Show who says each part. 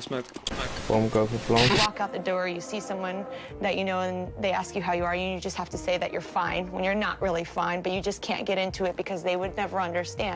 Speaker 1: smoke.
Speaker 2: Bomb go for You
Speaker 3: walk out the door, you see someone that you know, and they ask you how you are, and you just have to say that you're fine when you're not really fine, but you just can't get into it because they would never understand.